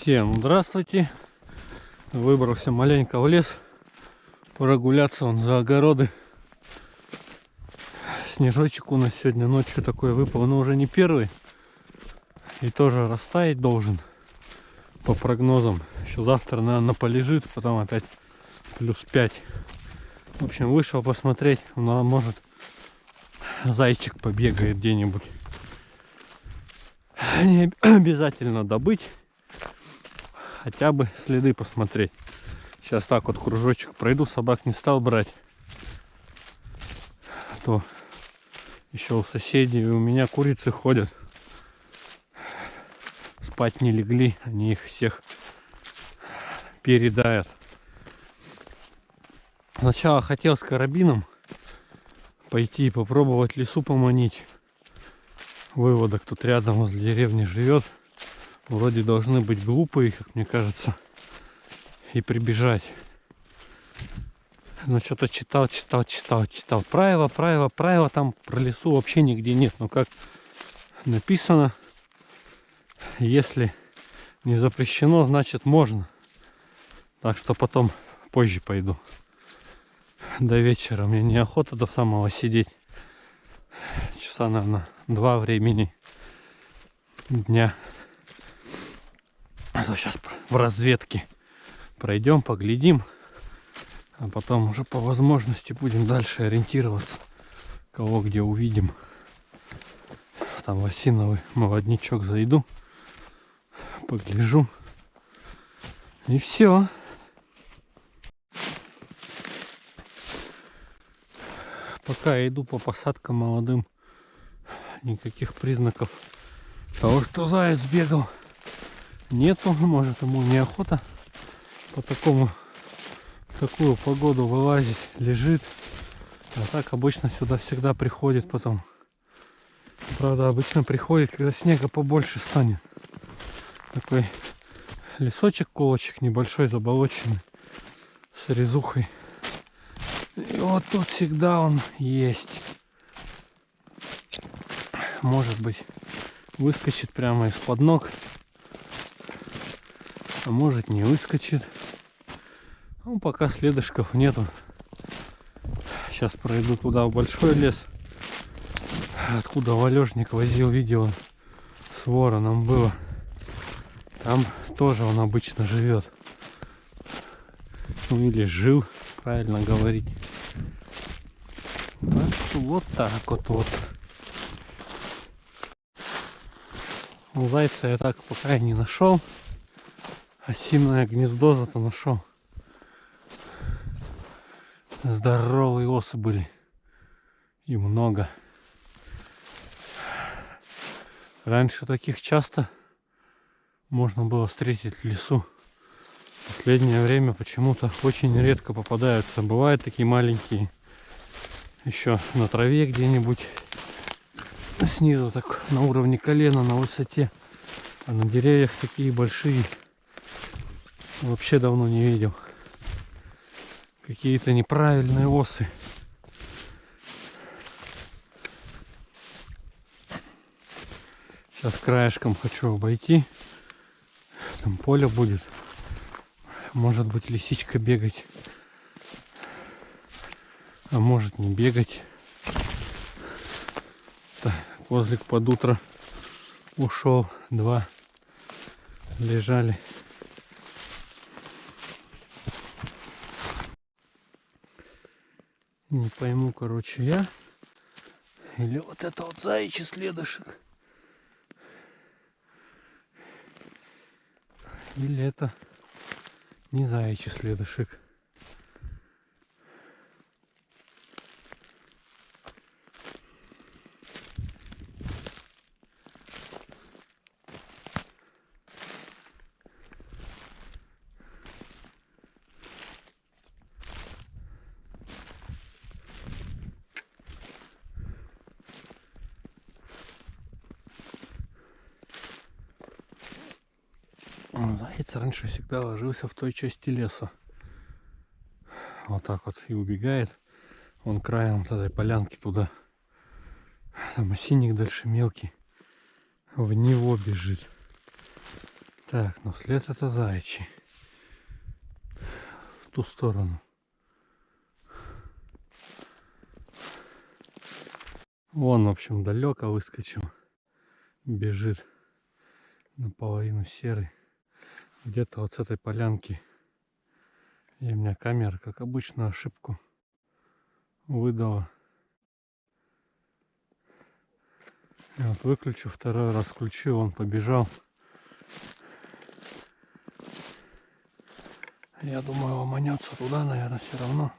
Всем здравствуйте. Выбрался маленько в лес. Прогуляться он за огороды. Снежочек у нас сегодня ночью такой выпал, но уже не первый. И тоже растаять должен. По прогнозам. Еще завтра, наверное, полежит, потом опять плюс 5. В общем, вышел посмотреть. Но может зайчик побегает где-нибудь. Не обязательно добыть хотя бы следы посмотреть. Сейчас так вот кружочек пройду, собак не стал брать. А то еще у соседей у меня курицы ходят. Спать не легли, они их всех передают. Сначала хотел с карабином пойти и попробовать лесу поманить. Выводок тут рядом возле деревни живет вроде должны быть глупые, как мне кажется, и прибежать. Но что-то читал, читал, читал, читал. Правила, правила, правила там про лесу вообще нигде нет. Но как написано, если не запрещено, значит можно. Так что потом позже пойду. До вечера. Мне неохота до самого сидеть. Часа, наверное, два времени дня. А сейчас в разведке пройдем, поглядим. А потом уже по возможности будем дальше ориентироваться. Кого где увидим. Там в осиновый молодничок зайду. Погляжу. И все. Пока я иду по посадкам молодым, никаких признаков того, что заяц бегал нету. Может ему неохота по такому такую погоду вылазить, лежит. А так обычно сюда всегда приходит потом. Правда, обычно приходит, когда снега побольше станет. Такой лесочек, колочек небольшой, заболоченный, с резухой. И вот тут всегда он есть. Может быть, выскочит прямо из-под ног а может не выскочит. Ну, пока следышков нету. Сейчас пройду туда, в большой лес. Откуда валежник возил видео с вороном было. Там тоже он обычно живет. Ну или жил, правильно говорить. Так что вот так вот вот. Зайца я так пока и не нашел осиное гнездо зато нашел. Здоровые осы были. И много. Раньше таких часто можно было встретить в лесу. Последнее время почему-то очень редко попадаются. Бывают такие маленькие. Еще на траве где-нибудь. Снизу так на уровне колена, на высоте. А на деревьях такие большие. Вообще давно не видел. Какие-то неправильные осы. Сейчас краешком хочу обойти. Там поле будет. Может быть лисичка бегать. А может не бегать. Так, козлик под утро ушел. Два лежали. Не пойму, короче, я. Или вот это вот заячий следышек. Или это не заячий следышек. Заяц раньше всегда ложился в той части леса. Вот так вот и убегает. Он краем вот этой полянки туда. Там осинник дальше мелкий. В него бежит. Так, ну след это заячий. В ту сторону. Вон, в общем, далеко выскочил. Бежит наполовину серый. Где-то вот с этой полянки. И у меня камера, как обычно, ошибку выдала. И вот выключу, второй раз включил, он побежал. Я думаю, ломанется туда, наверное, все равно.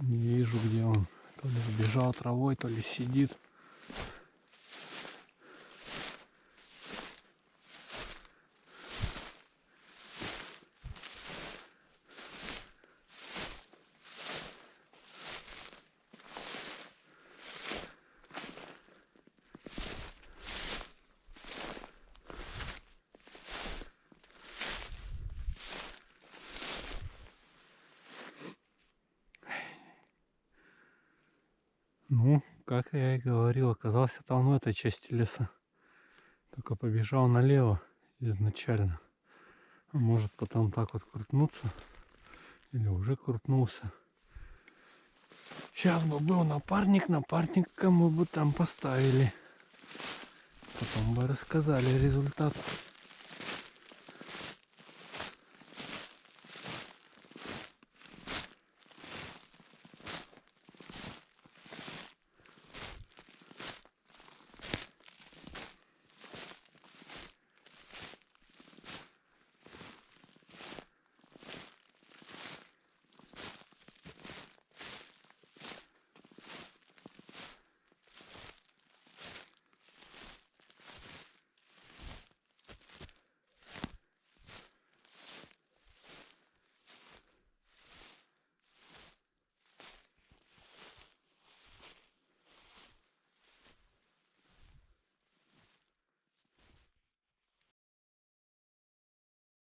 Не вижу, где он. Сбежал травой, то ли сидит. Ну, как я и говорил, оказался там в этой части леса. Только побежал налево изначально. А может потом так вот крутнуться. Или уже крутнулся. Сейчас бы был напарник, напарника мы бы там поставили. Потом бы рассказали результат.